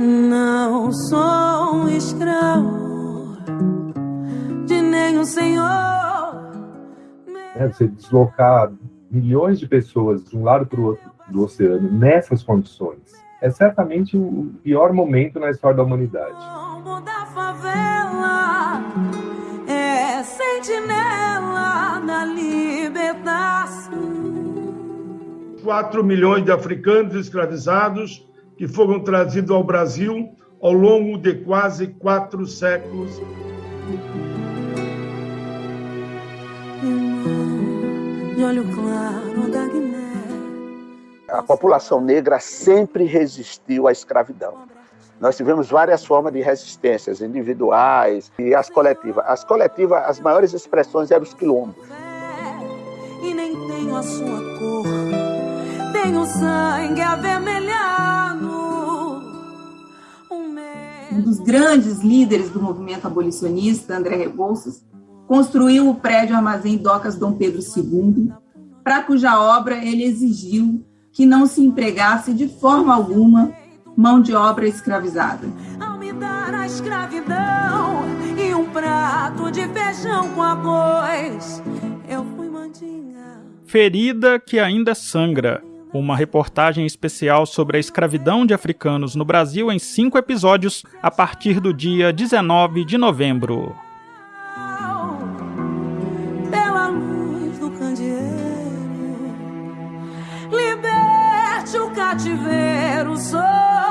não sou um escravo de nenhum senhor. É, você deslocar milhões de pessoas de um lado para o outro do oceano nessas condições é certamente o pior momento na história da humanidade. Da favela, é sentinela da libertação. 4 milhões de africanos escravizados que foram trazidos ao Brasil ao longo de quase quatro séculos. A população negra sempre resistiu à escravidão. Nós tivemos várias formas de resistências, individuais e as coletivas. As coletivas, as maiores expressões eram os quilombos. E nem tenho a sua cor, tenho sangue avermelhado. Um dos grandes líderes do movimento abolicionista, André Rebouças, construiu o prédio Armazém Docas Dom Pedro II, para cuja obra ele exigiu que não se empregasse de forma alguma mão de obra escravizada. Ao me dar a escravidão e um prato de feijão com arroz, eu fui mandinga. Ferida que ainda sangra. Uma reportagem especial sobre a escravidão de africanos no Brasil em cinco episódios, a partir do dia 19 de novembro. Pela luz do candeeiro, liberte o cativeiro social.